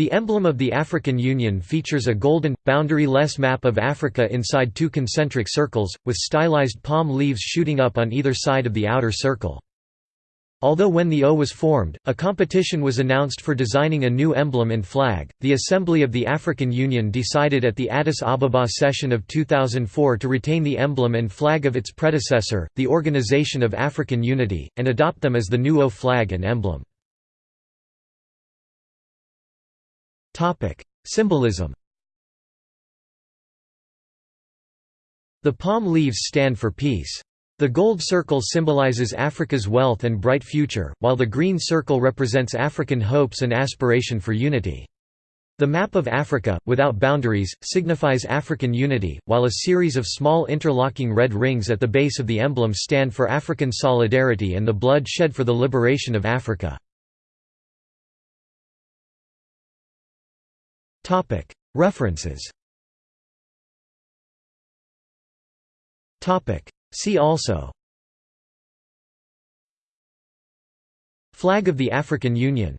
The emblem of the African Union features a golden, boundary-less map of Africa inside two concentric circles, with stylized palm leaves shooting up on either side of the outer circle. Although when the O was formed, a competition was announced for designing a new emblem and flag, the Assembly of the African Union decided at the Addis Ababa session of 2004 to retain the emblem and flag of its predecessor, the Organization of African Unity, and adopt them as the new O flag and emblem. Symbolism The palm leaves stand for peace. The gold circle symbolizes Africa's wealth and bright future, while the green circle represents African hopes and aspiration for unity. The map of Africa, without boundaries, signifies African unity, while a series of small interlocking red rings at the base of the emblem stand for African solidarity and the blood shed for the liberation of Africa. References. See also. Flag of the African Union